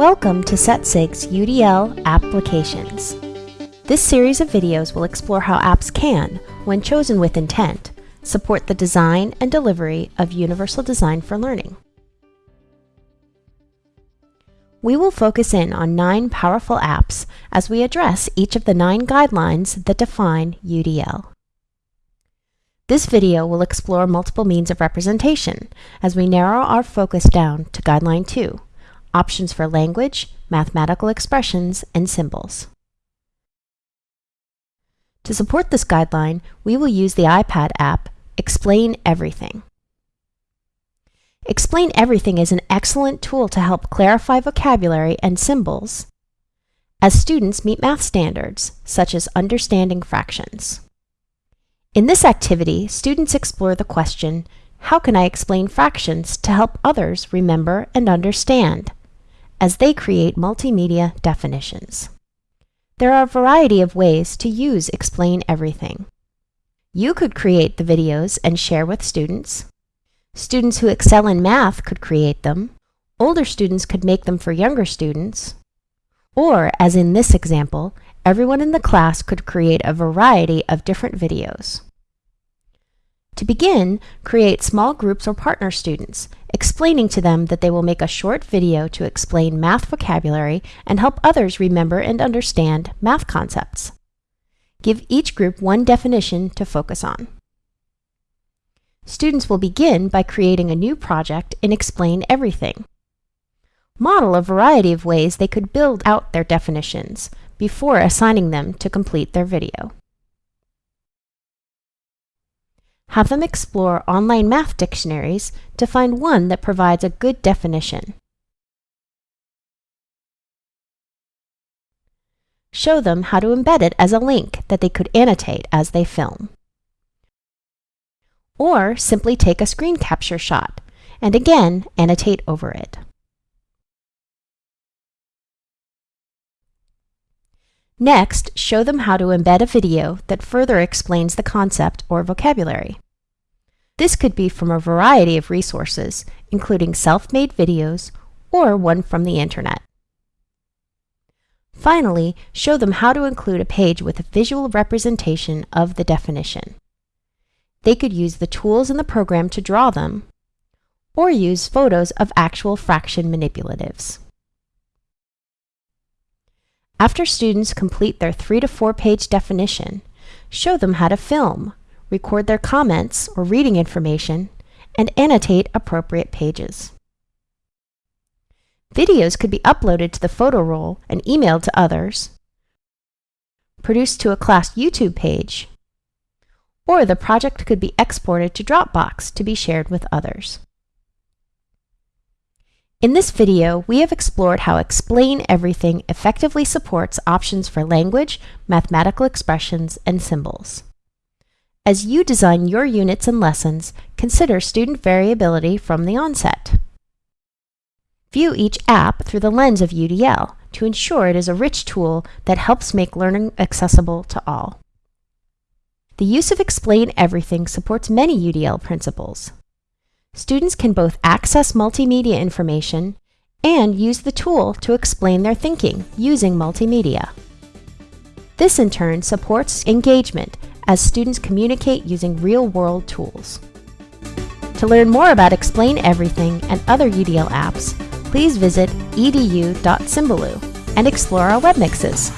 Welcome to SetSig's UDL Applications. This series of videos will explore how apps can, when chosen with intent, support the design and delivery of universal design for learning. We will focus in on nine powerful apps as we address each of the nine guidelines that define UDL. This video will explore multiple means of representation as we narrow our focus down to Guideline 2, options for language, mathematical expressions, and symbols. To support this guideline, we will use the iPad app Explain Everything. Explain Everything is an excellent tool to help clarify vocabulary and symbols as students meet math standards, such as understanding fractions. In this activity, students explore the question, how can I explain fractions to help others remember and understand? As they create multimedia definitions. There are a variety of ways to use Explain Everything. You could create the videos and share with students. Students who excel in math could create them. Older students could make them for younger students. Or, as in this example, everyone in the class could create a variety of different videos. To begin, create small groups or partner students, explaining to them that they will make a short video to explain math vocabulary and help others remember and understand math concepts. Give each group one definition to focus on. Students will begin by creating a new project and explain everything. Model a variety of ways they could build out their definitions before assigning them to complete their video. Have them explore online math dictionaries to find one that provides a good definition. Show them how to embed it as a link that they could annotate as they film. Or simply take a screen capture shot and again annotate over it. Next, show them how to embed a video that further explains the concept or vocabulary. This could be from a variety of resources, including self-made videos or one from the internet. Finally, show them how to include a page with a visual representation of the definition. They could use the tools in the program to draw them, or use photos of actual fraction manipulatives. After students complete their three to four page definition, show them how to film, record their comments or reading information, and annotate appropriate pages. Videos could be uploaded to the photo roll and emailed to others, produced to a class YouTube page, or the project could be exported to Dropbox to be shared with others. In this video, we have explored how Explain Everything effectively supports options for language, mathematical expressions, and symbols. As you design your units and lessons, consider student variability from the onset. View each app through the lens of UDL to ensure it is a rich tool that helps make learning accessible to all. The use of Explain Everything supports many UDL principles. Students can both access multimedia information and use the tool to explain their thinking using multimedia. This in turn supports engagement as students communicate using real-world tools. To learn more about Explain Everything and other UDL apps, please visit edu.symbaloo and explore our web mixes.